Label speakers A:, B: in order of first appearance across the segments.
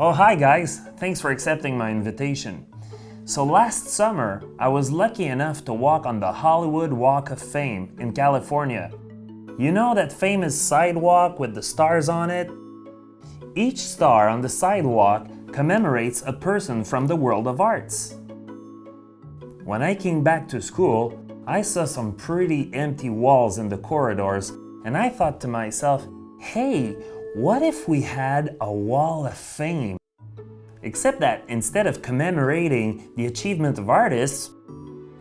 A: Oh, hi guys! Thanks for accepting my invitation. So last summer, I was lucky enough to walk on the Hollywood Walk of Fame in California. You know that famous sidewalk with the stars on it? Each star on the sidewalk commemorates a person from the world of arts. When I came back to school, I saw some pretty empty walls in the corridors and I thought to myself, hey, what if we had a wall of fame? Except that instead of commemorating the achievement of artists,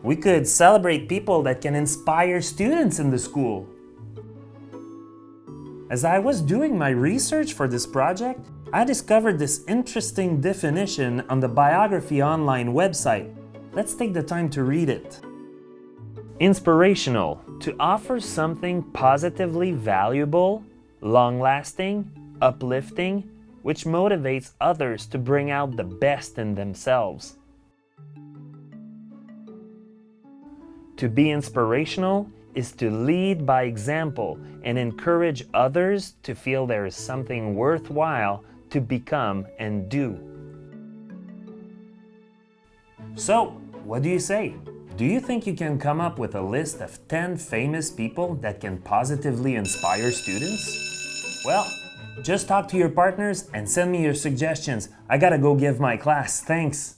A: we could celebrate people that can inspire students in the school. As I was doing my research for this project, I discovered this interesting definition on the Biography Online website. Let's take the time to read it. Inspirational, to offer something positively valuable, long-lasting, uplifting, which motivates others to bring out the best in themselves. To be inspirational is to lead by example and encourage others to feel there is something worthwhile to become and do. So, what do you say? Do you think you can come up with a list of 10 famous people that can positively inspire students? Well, just talk to your partners and send me your suggestions. I gotta go give my class. Thanks.